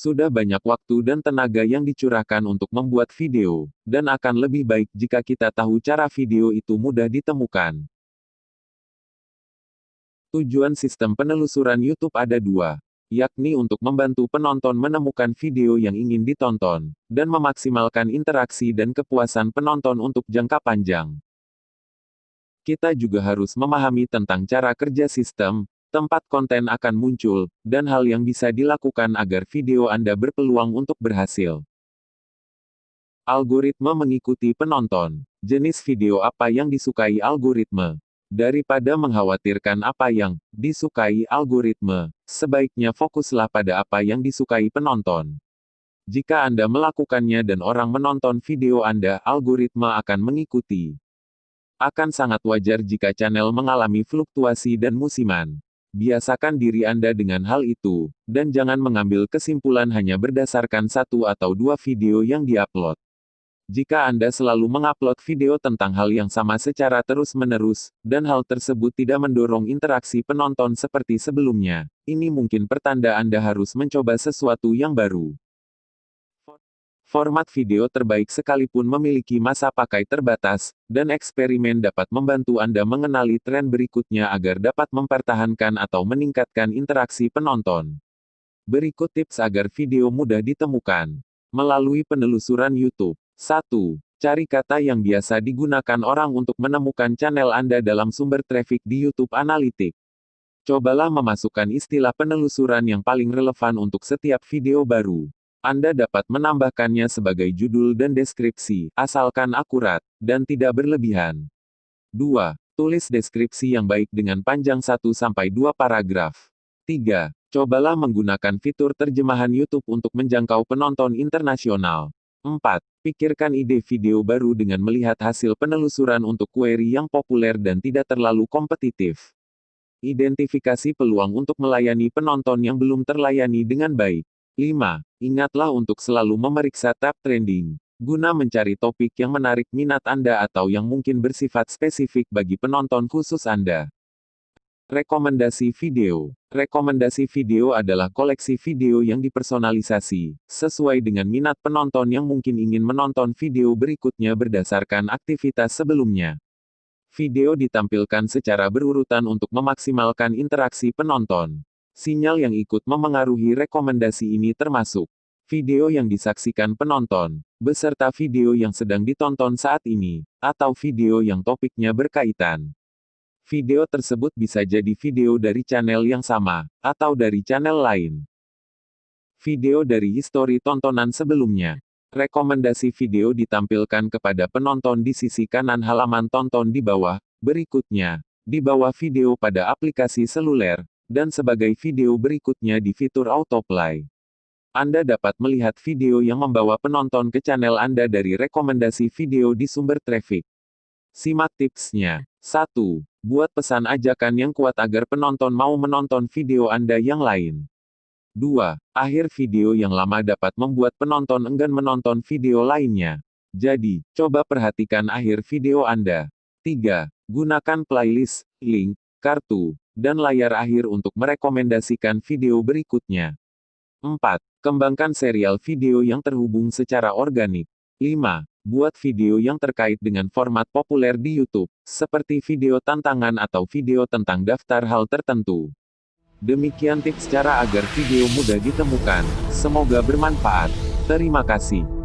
Sudah banyak waktu dan tenaga yang dicurahkan untuk membuat video, dan akan lebih baik jika kita tahu cara video itu mudah ditemukan. Tujuan sistem penelusuran YouTube ada dua, yakni untuk membantu penonton menemukan video yang ingin ditonton, dan memaksimalkan interaksi dan kepuasan penonton untuk jangka panjang. Kita juga harus memahami tentang cara kerja sistem, tempat konten akan muncul, dan hal yang bisa dilakukan agar video Anda berpeluang untuk berhasil. Algoritma mengikuti penonton. Jenis video apa yang disukai algoritma? Daripada mengkhawatirkan apa yang disukai algoritma, sebaiknya fokuslah pada apa yang disukai penonton. Jika Anda melakukannya dan orang menonton video Anda, algoritma akan mengikuti. Akan sangat wajar jika channel mengalami fluktuasi dan musiman. Biasakan diri Anda dengan hal itu, dan jangan mengambil kesimpulan hanya berdasarkan satu atau dua video yang diupload. Jika Anda selalu mengupload video tentang hal yang sama secara terus-menerus, dan hal tersebut tidak mendorong interaksi penonton seperti sebelumnya, ini mungkin pertanda Anda harus mencoba sesuatu yang baru. Format video terbaik sekalipun memiliki masa pakai terbatas, dan eksperimen dapat membantu Anda mengenali tren berikutnya agar dapat mempertahankan atau meningkatkan interaksi penonton. Berikut tips agar video mudah ditemukan. Melalui penelusuran YouTube. 1. Cari kata yang biasa digunakan orang untuk menemukan channel Anda dalam sumber traffic di YouTube Analytics. Cobalah memasukkan istilah penelusuran yang paling relevan untuk setiap video baru. Anda dapat menambahkannya sebagai judul dan deskripsi, asalkan akurat, dan tidak berlebihan. 2. Tulis deskripsi yang baik dengan panjang 1-2 paragraf. 3. Cobalah menggunakan fitur terjemahan YouTube untuk menjangkau penonton internasional. 4. Pikirkan ide video baru dengan melihat hasil penelusuran untuk query yang populer dan tidak terlalu kompetitif. Identifikasi peluang untuk melayani penonton yang belum terlayani dengan baik. 5. Ingatlah untuk selalu memeriksa tab trending, guna mencari topik yang menarik minat Anda atau yang mungkin bersifat spesifik bagi penonton khusus Anda. Rekomendasi video. Rekomendasi video adalah koleksi video yang dipersonalisasi, sesuai dengan minat penonton yang mungkin ingin menonton video berikutnya berdasarkan aktivitas sebelumnya. Video ditampilkan secara berurutan untuk memaksimalkan interaksi penonton. Sinyal yang ikut memengaruhi rekomendasi ini termasuk video yang disaksikan penonton, beserta video yang sedang ditonton saat ini, atau video yang topiknya berkaitan. Video tersebut bisa jadi video dari channel yang sama, atau dari channel lain. Video dari histori tontonan sebelumnya. Rekomendasi video ditampilkan kepada penonton di sisi kanan halaman tonton di bawah, berikutnya, di bawah video pada aplikasi seluler, dan sebagai video berikutnya di fitur autoplay. Anda dapat melihat video yang membawa penonton ke channel Anda dari rekomendasi video di sumber traffic. Simak tipsnya. 1. Buat pesan ajakan yang kuat agar penonton mau menonton video Anda yang lain. 2. Akhir video yang lama dapat membuat penonton enggan menonton video lainnya. Jadi, coba perhatikan akhir video Anda. 3. Gunakan playlist, link, kartu, dan layar akhir untuk merekomendasikan video berikutnya. 4. Kembangkan serial video yang terhubung secara organik. 5. Buat video yang terkait dengan format populer di YouTube, seperti video tantangan atau video tentang daftar hal tertentu. Demikian tips cara agar video mudah ditemukan. Semoga bermanfaat. Terima kasih.